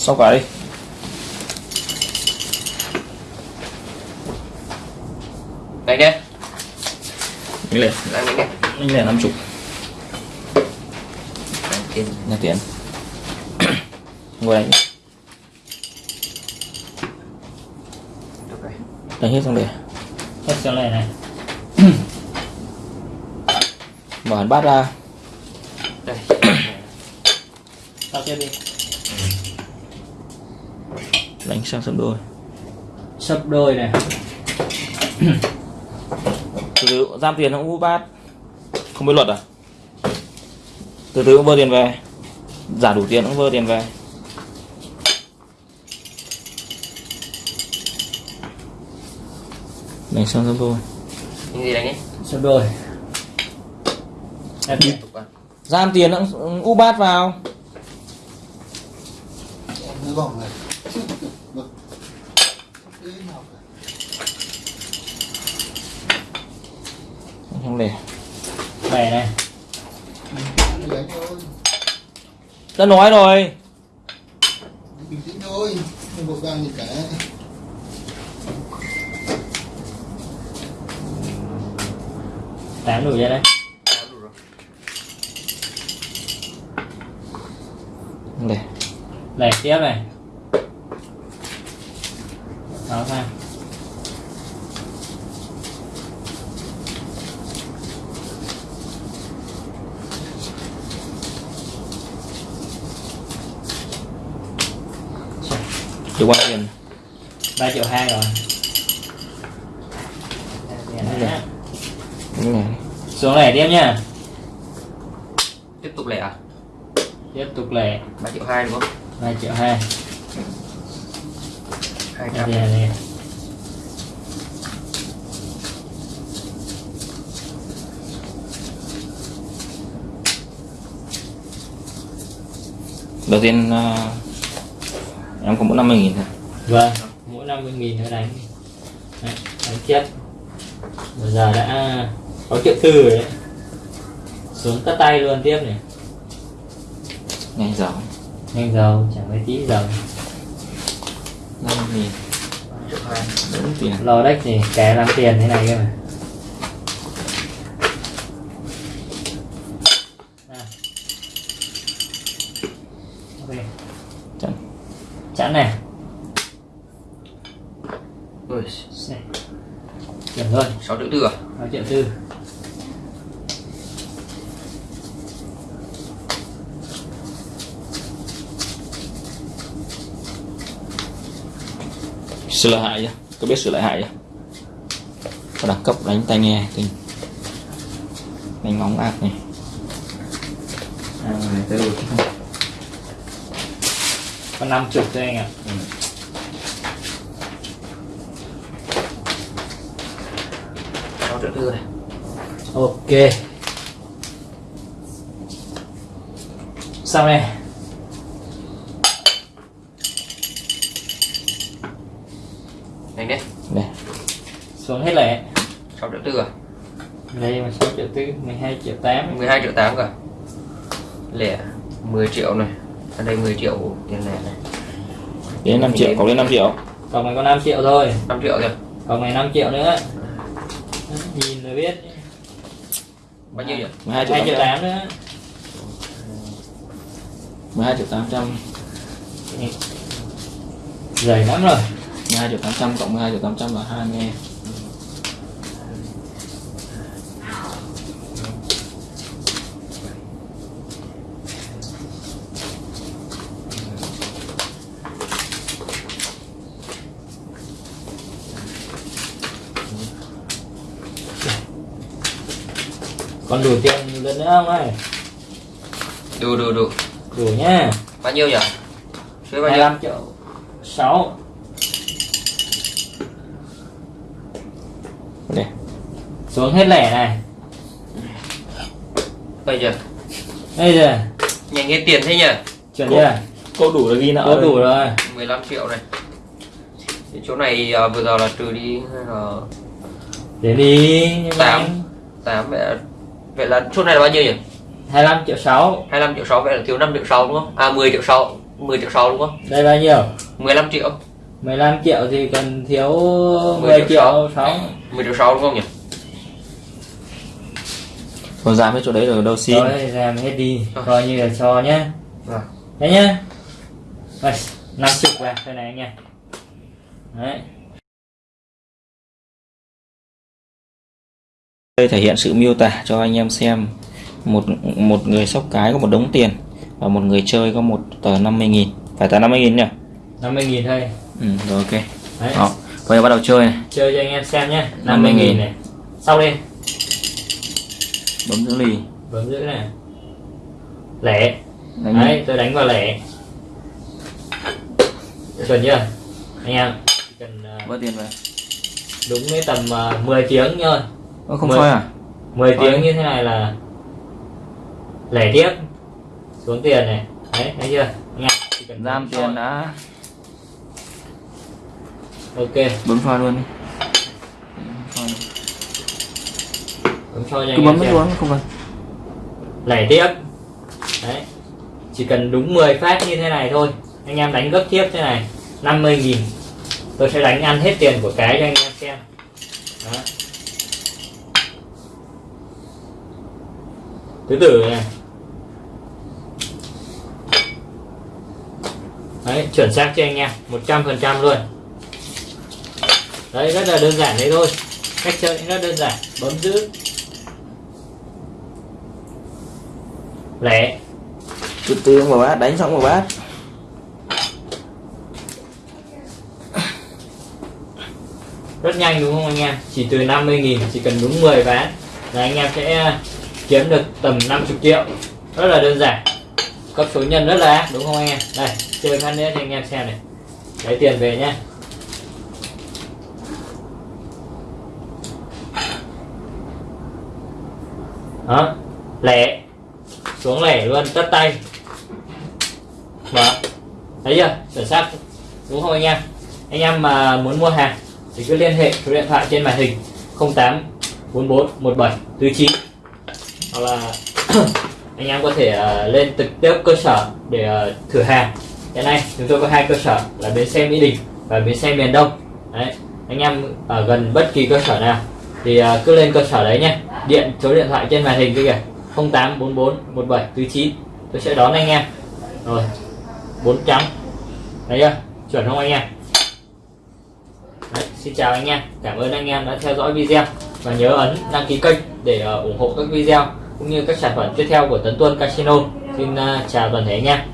Xong cả đi. Đánh đi Mình lên. Đánh đánh đi Mình lên 50 Đánh tiền Nhà tiền Ngồi rồi Đánh hết xong để hết cho này này. Mở hẳn bát ra. Đây. Tao tiếp đi Đánh sang sấp đôi. Sấp đôi này. Từ từ giam tiền không úp bát Không biết luật à? Từ từ cũng vơ tiền về. Giả đủ tiền cũng vơ tiền về. Đánh sang sấp đôi. Những gì đánh đi sấp đôi. Em đi Tục vào Giam tiền cũng úp bát vào Nó vòng này Vâng. Ý nào cả. Không để bè này. Đã nói rồi. Bình tĩnh thôi Không vội vàng gì cả tám đủ ra đấy Đã đủ lẻ tiếp này sang Được bao nhiêu tiền ba triệu hai rồi. Đúng này. Xuống lẻ tiếp nha. Tiếp tục lẻ à? Tiếp tục lẻ. 3 triệu 2 đúng không? Ba triệu hai 200 đây đây Đầu tiên à, Em có mỗi 50 nghìn thôi. Vâng mỗi năm mươi nghìn nữa đánh. Đấy, đánh tiếp bây giờ đã có triệu tư rồi đấy. Xuống tất tay luôn tiếp này. Nhanh giàu nhanh giàu chẳng mấy tí giàu 50 nghìn triệu 2 Đúng tiền lo đếch thì kẻ làm tiền thế này cơ mà. À. Ok. Chặn. Chẵn này. Ui. Này. Chuẩn luôn 6 triệu tư à? 6 triệu tư Sửa lại chưa? Có biết sửa lại hại chưa? Có đẳng cấp đánh tai nghe kinh. Đánh móng ác này. À, này tới rồi có 5 chục thôi anh ạ. Sáu triệu tư này. Ok. Xong này Đánh đi Đây xuống hết lẻ. 6 triệu tư à đây mà 6 triệu tư 12 triệu 8 12 triệu 8 cả Lẻ 10 triệu này. Ở đây 10 triệu tiền lẻ này. Đến 5 triệu, có đến 5 triệu. Còn này có 5 triệu thôi. 5 triệu rồi còn này 5 triệu nữa. Nhìn là biết. Bao nhiêu nhỉ 12 triệu 2 triệu 800 8 nữa. 12 triệu 800 dày lắm rồi. 12 triệu 800 cộng 12 triệu 800 là 2 còn đủ tiền lần nữa không ơi Đủ đủ đủ. Đủ nhá. Bao nhiêu nhỉ? Chơi bao nhiêu. 25 triệu. 6 Đây xuống hết lẻ này. Bây giờ. Bây giờ. Nhanh hết tiền thế nhỉ? Chuẩn Cô- chưa? Cô đủ là ghi nợ rồi. đủ rồi. 15 triệu này. Thì chỗ này à, vừa giờ là trừ đi là để đi nhưng mà Tám. anh 8 vậy là, vậy là chỗ này là bao nhiêu nhỉ? 25 triệu 6 25 triệu 6 vậy là thiếu 5 triệu 6 đúng không? À 10 triệu 6 10 triệu sau đúng không? Đây bao nhiêu? 15 triệu. 15 triệu thì cần thiếu 10, 10 triệu triệu 6 10 triệu sau đúng không nhỉ? Còn giảm cái chỗ đấy rồi đâu xin. Rồi làm hết đi coi như là cho nhé Rồi. đấy nhá. Rồi năm chục vào đây này anh em đấy đây thể hiện sự miêu tả cho anh em xem. Một một người sóc cái có một đống tiền và một người chơi có một tờ 50.000 phải tờ 50.000 nhỉ? 50 nghìn thôi. Ừ, rồi ok. Đấy. Đó bây giờ bắt đầu chơi này. Chơi cho anh em xem nhé. 50 50 nghìn. nghìn. này. Sau đi. Bấm giữ lì. Bấm giữ này. Lẻ. Đánh đấy tôi đánh vào lẻ. Chuẩn chưa? Anh em cần ờ, bớt tiền về đúng cái tầm uh, 10 tiếng thôi Ơ, không Mười. soi à? 10 Rồi. tiếng như thế này là lẻ tiếp xuống tiền này. Đấy thấy chưa? Anh em chỉ cần giam tiền soi. đã. Ok. Bấm soi luôn đi. Soi luôn. bấm soi cứ bấm xuống không cần. Lẻ tiếp. Đấy. Chỉ cần đúng 10 phát như thế này thôi. Anh em đánh gấp tiếp thế này 50 nghìn. Tôi sẽ đánh ăn hết tiền của cái cho anh em xem. Đó. Thứ tử này. Đấy chuẩn xác cho anh em? 100% luôn. Đấy rất là đơn giản đấy thôi. Cách chơi cũng rất đơn giản. Bấm giữ. Lẻ. Từ từ vào bát đánh xong vào bát. Rất nhanh đúng không anh em? Chỉ từ 50.000 chỉ cần đúng 10 ván là anh em sẽ kiếm được tầm 50 triệu. Rất là đơn giản. Cấp số nhân rất là đúng không anh em? Đây, chơi phát nữa cho anh em xem này. Lấy tiền về nhé. Đó, lẻ. Xuống lẻ luôn, tất tay. Mở. Thấy chưa? Chuẩn xác. Đúng không anh em? Anh em mà muốn mua hàng thì cứ liên hệ số điện thoại trên màn hình 08 44 17 49 hoặc là anh em có thể ờ, lên trực tiếp cơ sở để ờ, thử hàng. Hiện nay chúng tôi có hai cơ sở là bến xe Mỹ Đình và bến xe miền Đông. Đấy anh em ở gần bất kỳ cơ sở nào thì ờ, cứ lên cơ sở đấy nhé. Điện số điện thoại trên màn hình kia kìa. 0844 1749 tôi sẽ đón anh em. Rồi bốn trắng thấy chưa? Chuẩn không anh em? Đấy, xin chào anh em. Cảm ơn anh em đã theo dõi video. Và nhớ ấn đăng ký kênh để ủng hộ các video cũng như các sản phẩm tiếp theo của Tấn Tuân Casino. Xin à, chào toàn thể nha